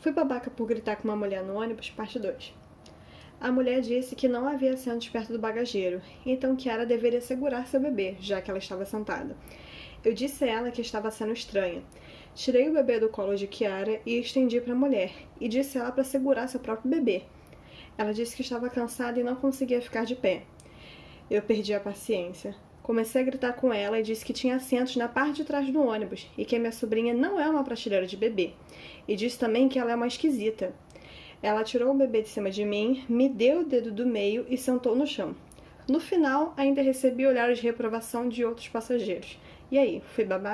Fui babaca por gritar com uma mulher no ônibus, parte 2. A mulher disse que não havia assentos perto do bagageiro, então Kiara deveria segurar seu bebê, já que ela estava sentada. Eu disse a ela que estava sendo estranha. Tirei o bebê do colo de Kiara e estendi para a mulher, e disse a ela para segurar seu próprio bebê. Ela disse que estava cansada e não conseguia ficar de pé. Eu perdi a paciência. Comecei a gritar com ela e disse que tinha assentos na parte de trás do ônibus e que a minha sobrinha não é uma prateleira de bebê. E disse também que ela é uma esquisita. Ela tirou o bebê de cima de mim, me deu o dedo do meio e sentou no chão. No final, ainda recebi olhares de reprovação de outros passageiros. E aí, fui babaca?